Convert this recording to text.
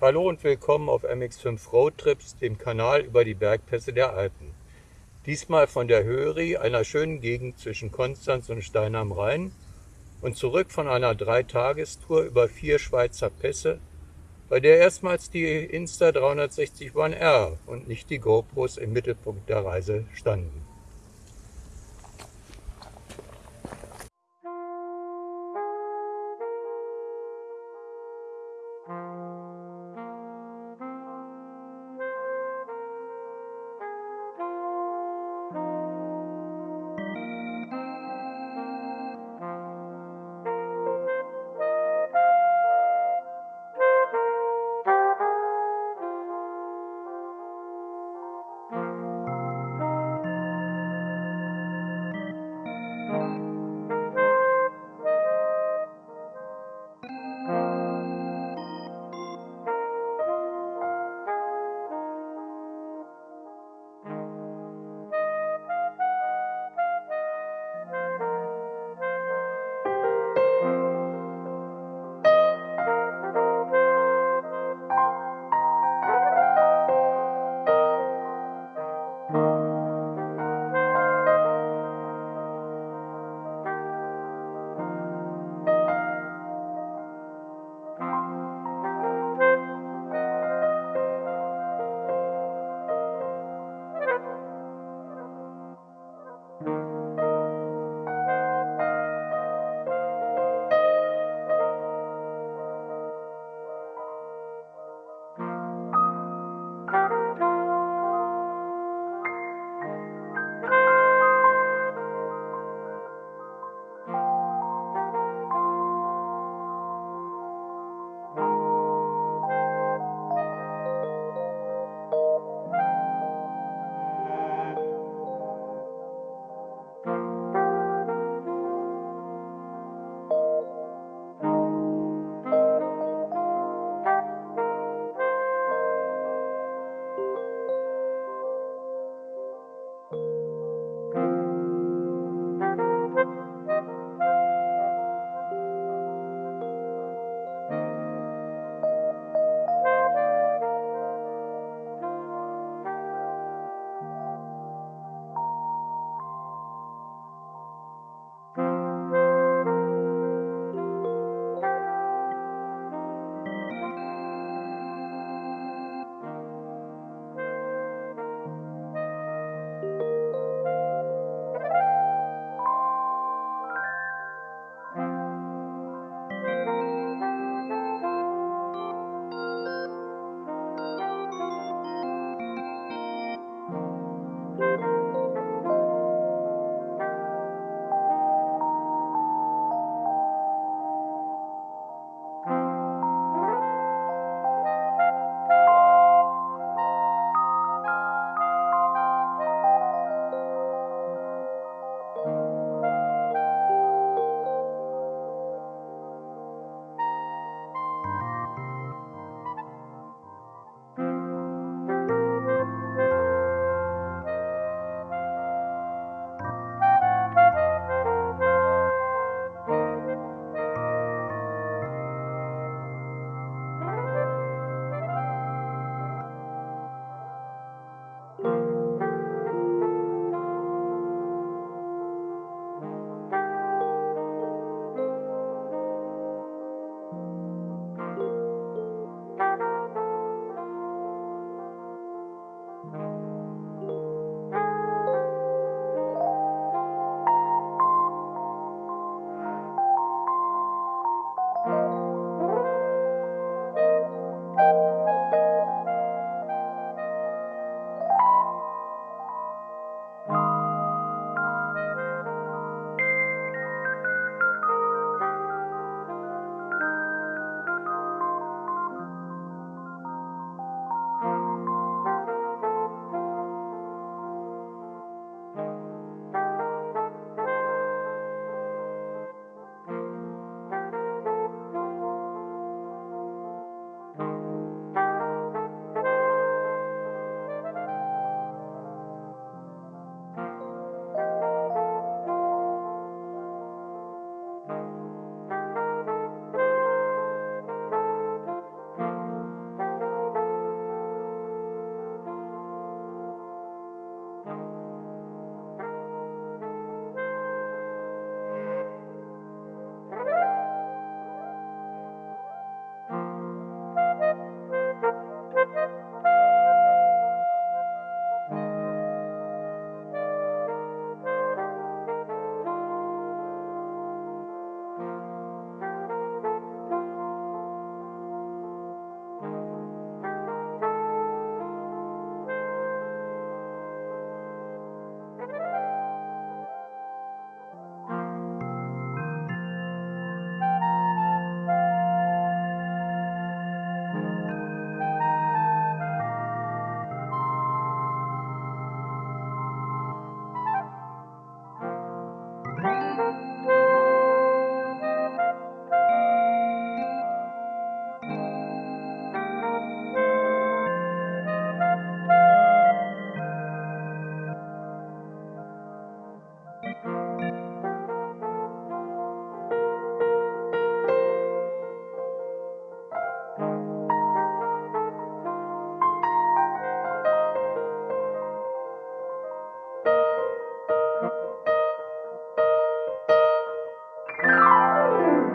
Hallo und willkommen auf MX5 Roadtrips, dem Kanal über die Bergpässe der Alpen. Diesmal von der Höri, einer schönen Gegend zwischen Konstanz und Stein am Rhein und zurück von einer Dreitagestour über vier Schweizer Pässe, bei der erstmals die Insta 360 One R und nicht die GoPros im Mittelpunkt der Reise standen. Música